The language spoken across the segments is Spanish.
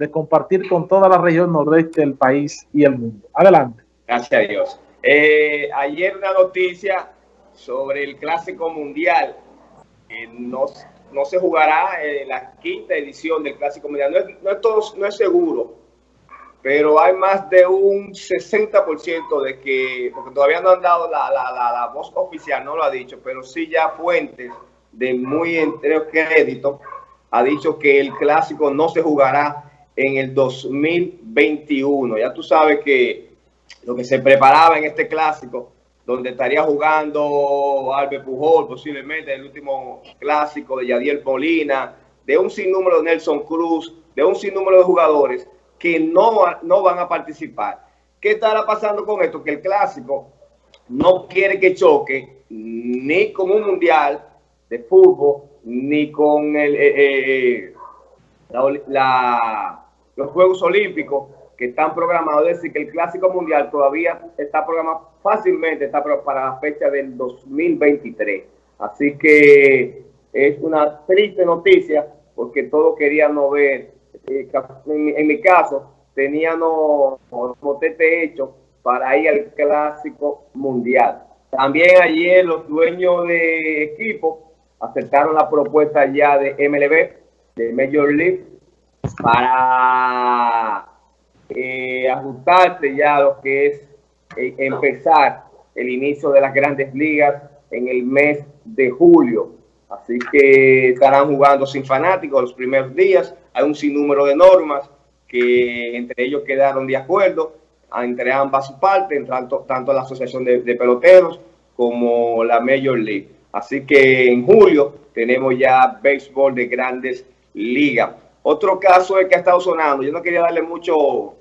de compartir con toda la región nordeste del país y el mundo. Adelante. Gracias a Dios. Eh, ayer una noticia sobre el Clásico Mundial. no, no se jugará en la quinta edición del Clásico Mundial. No es, no es, todo, no es seguro, pero hay más de un 60% de que, porque todavía no han dado la, la, la, voz oficial, no lo ha dicho, pero sí ya fuentes de muy entero crédito ha dicho que el clásico no se jugará en el 2021. Ya tú sabes que lo que se preparaba en este clásico, donde estaría jugando Albert Pujol, posiblemente el último clásico de Yadiel Molina, de un sinnúmero de Nelson Cruz, de un sinnúmero de jugadores, que no, no van a participar. ¿Qué estará pasando con esto? Que el clásico no quiere que choque ni con un mundial de fútbol, ni con el, eh, eh, la, los Juegos Olímpicos que están programados. Es decir, que el Clásico Mundial todavía está programado fácilmente, está para la fecha del 2023. Así que es una triste noticia porque todos queríamos ver en, mi caso, teníamos motete hecho para ir al clásico mundial. También ayer los dueños de equipo aceptaron la propuesta ya de MLB, de Major League, para eh, ajustarse ya a lo que es eh, empezar el inicio de las grandes ligas en el mes de julio. Así que estarán jugando sin fanáticos los primeros días hay un sinnúmero de normas que entre ellos quedaron de acuerdo entre ambas partes, tanto, tanto la Asociación de, Peloteros como la Major League. Así que en julio tenemos ya béisbol de grandes ligas. Otro caso es que ha estado sonando, yo no quería darle mucho,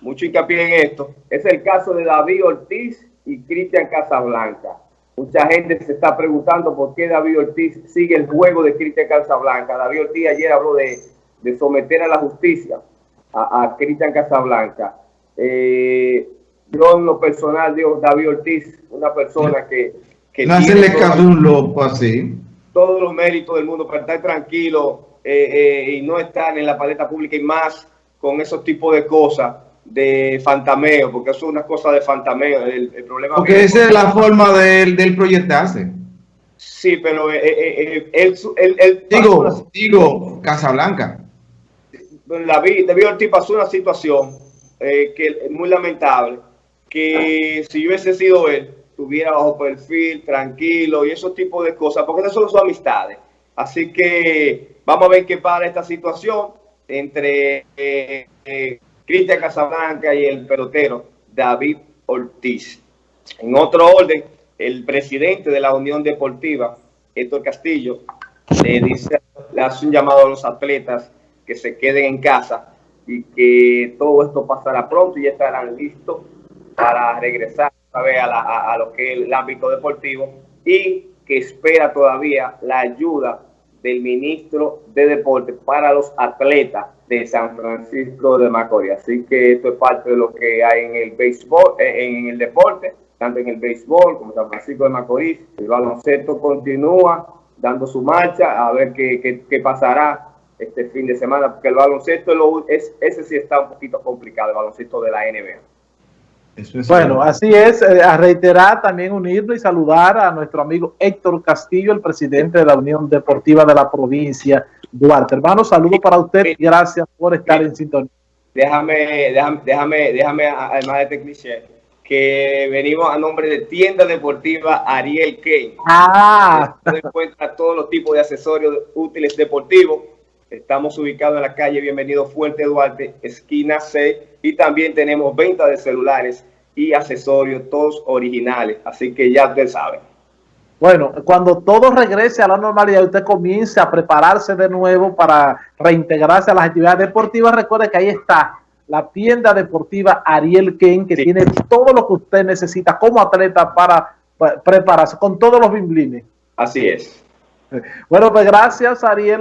mucho hincapié en esto, es el caso de David Ortiz y Cristian Casablanca. Mucha gente se está preguntando por qué David Ortiz sigue el juego de Cristian Casablanca. David Ortiz ayer habló de, someter a la justicia a, Cristian Casablanca. Eh, yo en lo personal digo David Ortiz, una persona que... que no hacerle caso un loco así. Todos los méritos del mundo para estar tranquilo eh, eh, y no estar en la paleta pública y más con esos tipos de cosas de fantameo, porque eso es una cosa de fantameo. El, problema porque esa es la forma del, del proyectarse. Sí, pero eh, eh, eh, él, digo, digo, Casablanca. David, David Ortiz pasó una situación que es muy lamentable, que si yo hubiese sido él, tuviera bajo perfil, tranquilo y esos tipos de cosas, porque esas son sus amistades. Así que vamos a ver qué para esta situación entre Cristian Casablanca y el pelotero David Ortiz. En otro orden, el presidente de la Unión Deportiva, Héctor Castillo, le, dice, hace un llamado a los atletas que se queden en casa y que todo esto pasará pronto y estarán listos para regresar a, a, a lo que es el ámbito deportivo y que espera todavía la ayuda del ministro de Deporte para los atletas de San Francisco de Macorís. Así que esto es parte de lo que hay en el béisbol, eh, en el deporte, tanto en el béisbol como San Francisco de Macorís. El baloncesto continúa dando su marcha, a ver qué, qué, pasará este fin de semana, porque el baloncesto es, ese sí está un poquito complicado, el baloncesto de la NBA bueno, así es, eh, a reiterar también unirnos y saludar a nuestro amigo Héctor Castillo, el presidente de la Unión Deportiva de la provincia Duarte. Hermano, saludo para usted y gracias por estar en sintonía. Déjame, déjame, déjame, déjame además de este cliché, que venimos a nombre de Tienda Deportiva Ariel Kane. Ah. Donde encuentra todos los tipos de accesorios útiles deportivos. Estamos ubicados en la calle Bienvenido Fuerte Duarte, esquina 6 y también tenemos venta de celulares y accesorios, todos originales. Así que ya usted sabe. Bueno, cuando todo regrese a la normalidad, usted comience a prepararse de nuevo para reintegrarse a las actividades deportivas. Recuerde que ahí está la tienda deportiva Ariel Ken, que tiene todo lo que usted necesita como atleta para prepararse, con todos los bimblines. Así es. Bueno, pues gracias, Ariel.